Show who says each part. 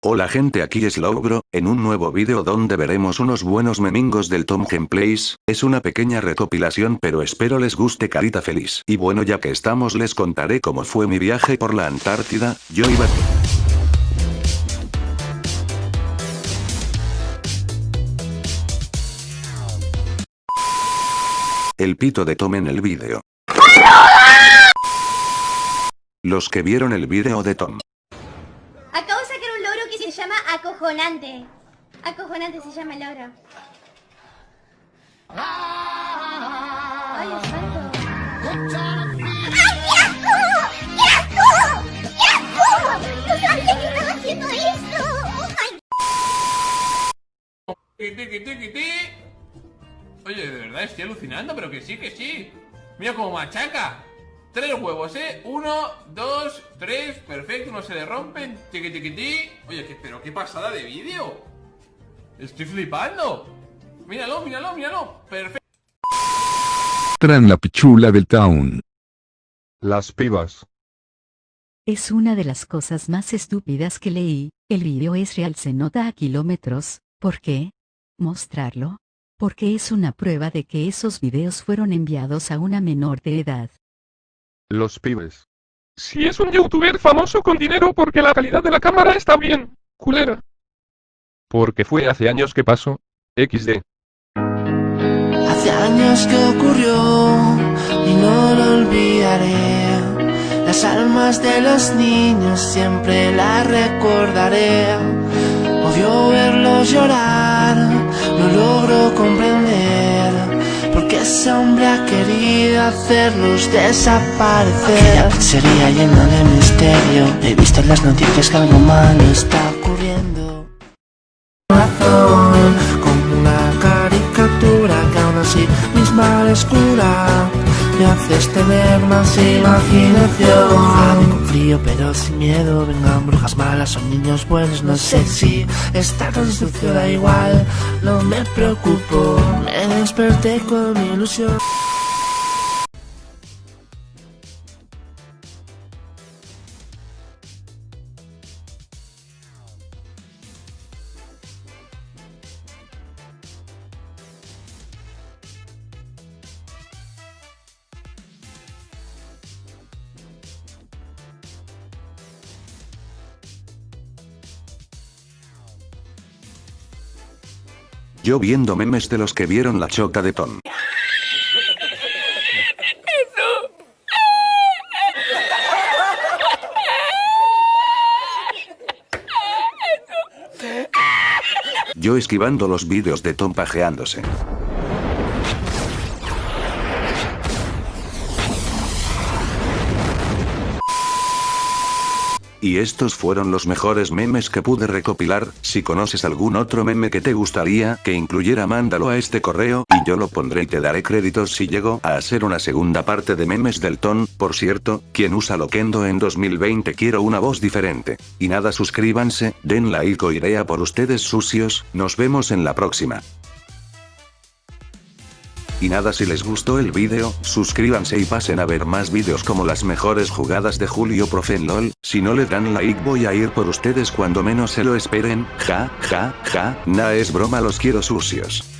Speaker 1: Hola gente aquí es Logro, en un nuevo vídeo donde veremos unos buenos memingos del Tom Gameplays, es una pequeña recopilación pero espero les guste carita feliz. Y bueno ya que estamos les contaré cómo fue mi viaje por la Antártida, yo iba... El pito de Tom en el vídeo. Los que vieron el vídeo de Tom.
Speaker 2: Que se llama acojonante. Acojonante se llama el logro. Ay, Dios santo. ¡Oh.
Speaker 3: Oye, de verdad estoy alucinando, pero que sí, que sí. Mira cómo machaca. Tres huevos, ¿eh? Uno, dos, tres, perfecto, no se le rompen. Tiqui, tiqui, ti. Oye, ¿qué, pero qué pasada de vídeo. Estoy flipando. Míralo, míralo, míralo. Perfecto.
Speaker 4: Tran la pichula del town.
Speaker 5: Las pibas.
Speaker 6: Es una de las cosas más estúpidas que leí, el vídeo es real se nota a kilómetros, ¿por qué? ¿Mostrarlo? Porque es una prueba de que esos videos fueron enviados a una menor de edad.
Speaker 5: Los pibes.
Speaker 7: Si es un youtuber famoso con dinero porque la calidad de la cámara está bien, culera.
Speaker 5: Porque fue hace años que pasó. XD.
Speaker 8: Hace años que ocurrió y no lo olvidaré. Las almas de los niños siempre las recordaré. Odio verlos llorar, hacerlos desaparecer. Aquella pizzería llena de misterio. He visto en las noticias que algo malo está ocurriendo. Corazón, como una caricatura que aún así misma cura Me haces tener más imaginación Mojado con frío pero sin miedo Vengan brujas malas o niños buenos No sé si está tan sucio da igual No me preocupo Me desperté con mi ilusión
Speaker 1: Yo viendo memes de los que vieron la choca de Tom. Yo esquivando los vídeos de Tom pajeándose. Y estos fueron los mejores memes que pude recopilar, si conoces algún otro meme que te gustaría que incluyera mándalo a este correo, y yo lo pondré y te daré créditos si llego a hacer una segunda parte de memes del ton, por cierto, quien usa Loquendo en 2020 quiero una voz diferente. Y nada suscríbanse, den like o iré a por ustedes sucios, nos vemos en la próxima. Y nada si les gustó el vídeo, suscríbanse y pasen a ver más vídeos como las mejores jugadas de Julio Profe en LOL, si no le dan like voy a ir por ustedes cuando menos se lo esperen, ja, ja, ja, nah es broma los quiero sucios.